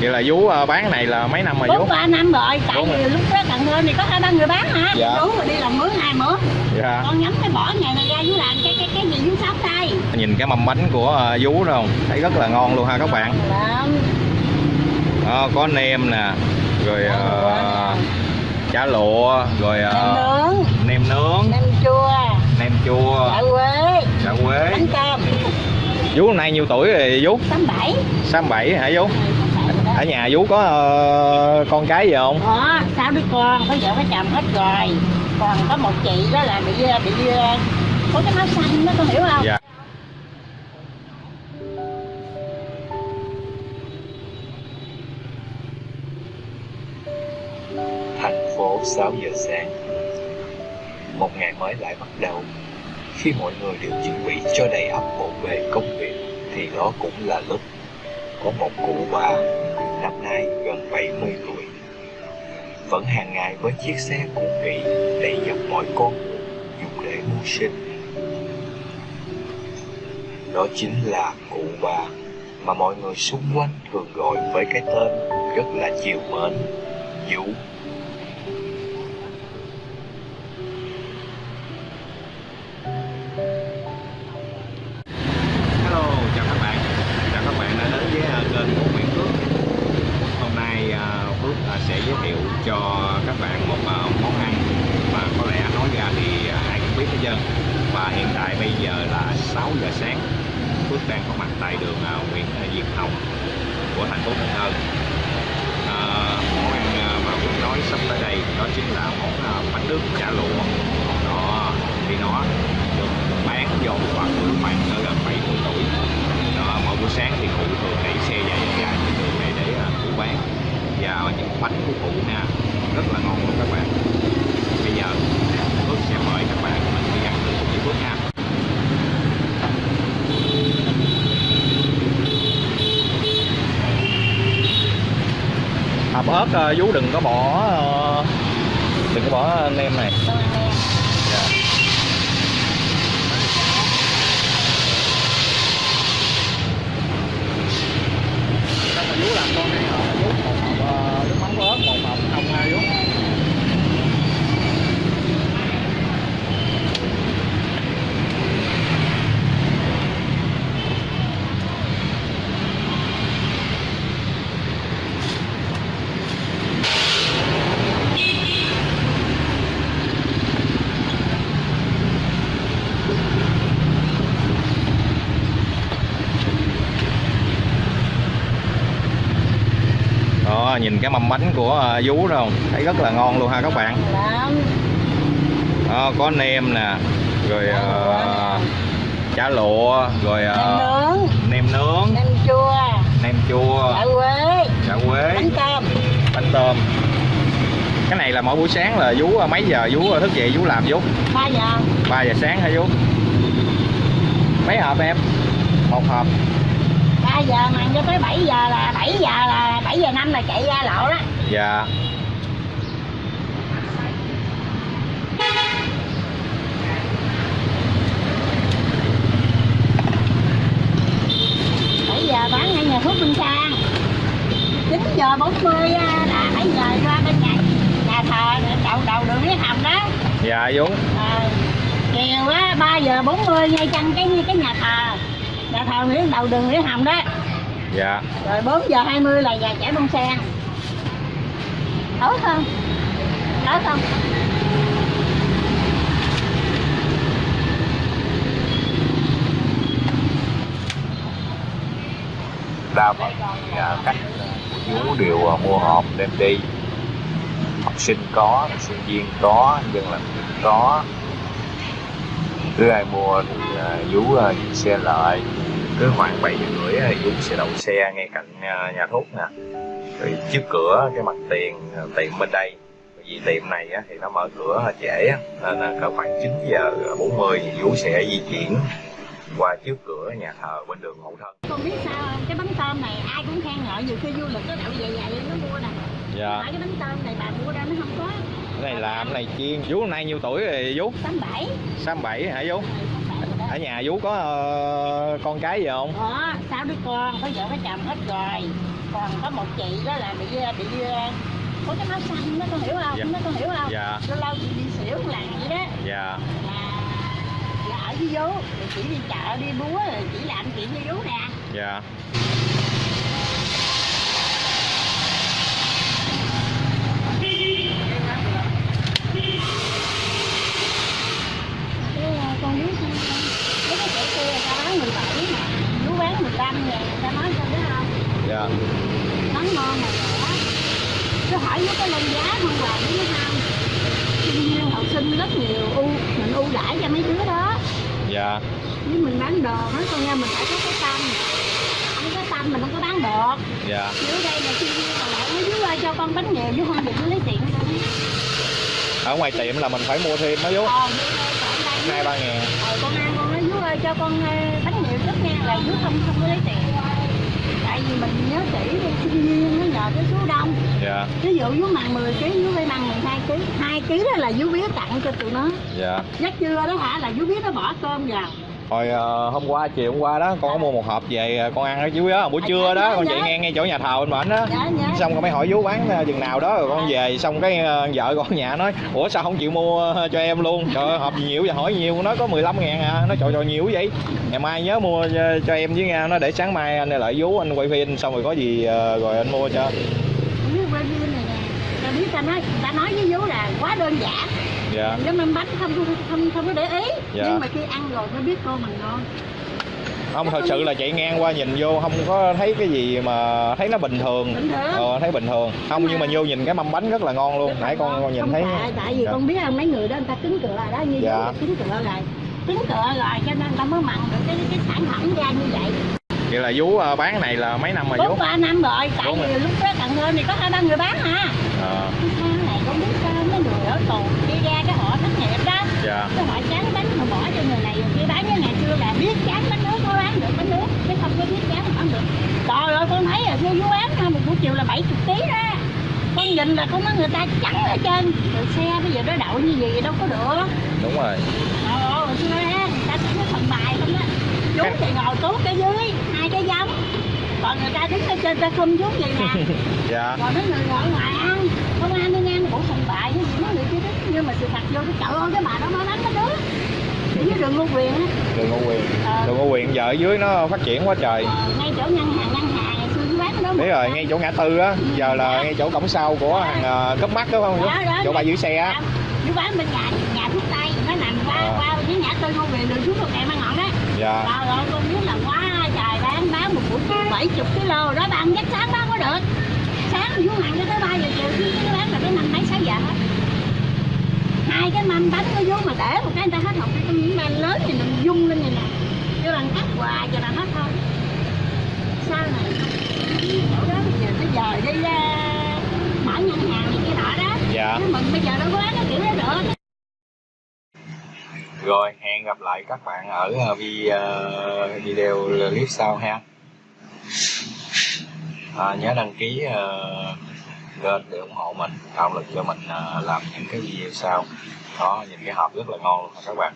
vậy là vú ờ, bán này là mấy năm rồi vú ba năm rồi tại vì lúc đó cần thơ này có hai ba người bán hả? Dạ. rồi đi làm mướn hai mướn? Dạ. Con nhắm cái bỏ ngày này ra chú làm cái cái cái gì chú sống đây nhìn cái mâm bánh của ờ, vú đó không? Thấy rất là ngon luôn ha các bạn. Đó, có nem nè rồi ờ, chả lụa rồi nem ờ, nướng. nem nướng. Nem chua. Nem chua. Chả quế. Chả quế. Bánh cơm. Vú hôm nay nhiêu tuổi rồi vú? Tám bảy. 67 hả vú ở nhà vú có ờ, con cái gì không? Có sáu đứa con có vợ có chồng hết rồi. Còn có một chị đó là bị bị có cái máu xanh đó con hiểu không? Dạ. Thành phố 6 giờ sáng. Một ngày mới lại bắt đầu. Khi mọi người đều chuẩn bị cho đầy ắp bộn bề công việc thì đó cũng là lúc có một cụ bà năm nay gần 70 tuổi. Vẫn hàng ngày với chiếc xe cũ kỹ đầy dọc mọi con dùng để mưu sinh. Đó chính là cụ bà mà mọi người xung quanh thường gọi với cái tên rất là chiều mến, Vũ. Ờ, ai Và hiện tại bây giờ là 6 giờ sáng Phước đang có mặt tại đường à, Nguyễn à, Diệt Hồng của thành phố Cần Thơ. À, Món ăn à, mà Phước nói sắp tới đây đó chính là món bánh nước chả lụa. Đó, thì nó được bán vô khoảng khoảng ở gần 70 tuổi. Đó, mỗi buổi sáng thì cụ thường đẩy xe dài dài trên đường này để cụ bán. Và những bánh của cụ nha rất là ngon luôn các bạn bây giờ Phước sẽ mời các bạn mình đi ăn thử cùng với Phước nha hộp ớt ờ, vú đừng có bỏ ờ, đừng có bỏ nem này Con ăn nè. Dạ. Sao mà vú làm con này hả? Vú một hộp ờ, nước mắm ớt, một hộp không ha vú? Đó, nhìn cái mâm bánh của ờ, vú đó không? Thấy rất là ngon luôn ha các bạn. Đó, có nem nè, rồi ờ, chả lụa, rồi nem ờ, nướng nem nướng, nem chua nem chua, chả quế chả quế, bánh cơm bánh tôm. Cái này là mỗi buổi sáng là vú ờ, mấy giờ vú thức dậy vú làm vú? ba giờ 3 giờ sáng hả vú? Mấy hộp em? Một hộp. Ba giờ mà cho tới 7 giờ là 7 giờ là 7 giờ năm là chạy ra lộ đó Dạ. bảy giờ bán ngay nhà thuốc Minh Sang 9 giờ 40 á, là 7 giờ qua bên nhà nhà thờ đầu đầu đường Lý Hồng đó Dạ vú. à, chiều á 3 giờ 40 ngay chân cái cái nhà thờ nhà thờ Nguyễn đầu đường Lý Hồng đó Dạ. rồi 4 giờ 20 là nhà trẻ bông sen. Tốt không tốt không đa phần à, khách của chú đều à, mua hộp đem đi. Học sinh có sinh viên có dân làm việc có cứ ai mua thì à, vú à, giữ xe lại. Cứ khoảng bảy giờ rưỡi thì vú sẽ đậu xe ngay cạnh à, nhà thuốc nè. Rồi trước cửa cái mặt tiền à, tiệm bên đây. Vì tiệm này á, thì nó mở cửa trễ á, nên là cỡ khoảng 9 giờ 40 thì vú sẽ di chuyển qua trước cửa nhà thờ bên đường Mậu Thân. Con biết sao không? Cái bánh tôm này ai cũng khen ngợi nhiều khi du lịch nó đậu về về nó mua nè. Dạ. Cái bánh tôm này bà mua ra nó không có Cái này làm cái này chiên. Vú hôm nay nhiêu tuổi rồi vú? 87 67 hả vú? Rồi, 87 rồi đó ở nhà vú có ờ, con cái gì không? Có sáu đứa con có vợ có chồng hết rồi. Còn có một chị đó là bị bị ờ, có cái máu xanh đó con hiểu không? Dạ. nó con hiểu không? Dạ. Lâu lâu chị đi xỉu làm vậy đó. Dạ. Là là ở với vú chị đi chợ đi búa rồi chị làm chuyện với vú nè. Dạ cái ờ, con biết mấy cái chỗ kia người ta bán 17 mà vú bán 15 ngàn người ta nói cho biết không dạ. Món ngon mà rẻ. Cứ hỏi với cái lên giá không hoài biết không sinh viên học sinh rất nhiều ưu mình ưu đãi cho mấy đứa đó. Dạ. Với mình bán đồ nói con nha mình phải có cái tâm. Không có tâm mình không có bán được. Dạ. Dưới đây là sinh viên còn lại nói dưới ơi cho con bánh nghề chứ không được lấy tiền ở ngoài tiệm là mình phải mua thêm vú đây còn đây. Hai ba ngàn. Ờ, con ăn con nói dưới ơi cho con ờ, bánh nghề trước nha là dưới không không có lấy tiền tại vì mình nhớ kỹ sinh viên nó nhờ cái số đông. Dạ. Ví dụ vú mặn 10 kg vú phải mặn 12 kg 2 kg đó là vú biết tặng cho tụi nó. Dạ. Giấc trưa đó hả? Là vú biết nó bỏ cơm vào hồi ờ, hôm qua chiều hôm qua đó con có mua một hộp về ờ, con ăn ở chú đó buổi trưa đó con chạy ngang ngay chỗ nhà thờ bên bển đó nhớ xong con mới hỏi vú bán ờ, chừng nào đó rồi con về xong cái vợ con nhà nói ủa sao không chịu mua cho em luôn? Trời ơi hộp gì nhiều vậy hỏi nhiều nói có 15 ngàn à. Nó trời trời nhiều vậy. Ngày mai nhớ mua cho, em với nha nó để sáng mai anh lại vú anh quay phim xong rồi có gì rồi anh mua cho. Không biết quay phim này nè. Ta biết ta nói ta nói với vú là quá đơn giản dạ. Cái mâm bánh không không không không có để ý. Dạ. nhưng mà khi ăn rồi mới biết cô mình ngon. Không thật sự là chạy ngang qua nhìn vô không có thấy cái gì mà thấy nó bình thường. Bình thường. Ờ thấy bình thường. Không nhưng mà vô nhìn cái mâm bánh rất là ngon luôn. Nãy con con nhìn không thấy tại, tại vì Dạ. con biết không mấy người đó người ta cứng cựa đó như Dạ. cứng cựa rồi. Cứng cựa rồi cho nên ta mới mặn được cái cái sản phẩm ra như vậy. Vậy là vú ờ, bán này là mấy năm rồi vú? Ba năm rồi tại vì lúc đó Cần Thơ này có hai ba người bán hả Ờ, cái sao này con biết sao mấy người ở tù đi ra cái họ thất nghiệp đó dạ. Cái họ chán bánh họ bỏ cho người này kia. Bán với ngày xưa là biết chán bánh nước có bán được bánh nước chứ không có biết chán không được. Trời ơi con thấy là vô vô bán ha, một buổi chiều là 70 kg đó con nhìn là con nói người ta trắng ở trên rồi xe bây giờ nó đậu như gì đâu có được. Đúng rồi. Ơi hồi xưa á người ta chỉ có thần bài không đó chú thì ngồi tốt cái dưới hai cái giống. Còn người ta đứng ở trên ta không chút vậy nè. Dạ. Còn mấy người ngồi ngoài ăn không ăn đi ăn cũng thần bại với mấy người kia đứng nhưng mà sự thật vô cái chợ ơi cái bà đó mới đánh cái đứa. Ở dưới đường Ngô Quyền á. Đường Ngô Quyền. Ờ, đường Ngô Quyền giờ ở dưới nó phát triển quá trời. Ờ, ngay chỗ ngân hàng ngân hàng ngày xưa cái đó đấy rồi ngay chỗ ngã tư á. Giờ là ngay chỗ cổng sau của hàng ờ, cấp mắt đó không? Đó, đó, chỗ bà giữ xe á. Dưới bán bên nhà nhà thuốc tây nó nằm qua Ờ. qua với ngã tư Ngô Quyền đường xuống một kẹo mang ngọn đó. Dạ. Trời ơi con biết là quá trời bán bán một buổi chiều 70 kg đó bán giấc sáng bán có được. Sáng xuống hàng cho tới 3 giờ chiều chứ cái bán là tới năm mấy sáu giờ hết hai cái mâm bánh có vô mà để một cái người ta hết một cái miếng bánh lớn thì mình dung lên này nè. Cái bằng cắt quà cho là hết thôi. Sao này chỗ đó bây giờ nó dời đi ra mở ngân hàng này kia nọ đó. Dạ. Mình bây giờ đâu có bán cái kiểu đó được rồi hẹn gặp lại các bạn ở ờ, ờ, video clip sau ha. À, nhớ đăng ký ờ, kênh để ủng hộ mình, tạo lực cho mình à, làm những cái video sau. Đó, nhìn cái hộp rất là ngon luôn, các bạn.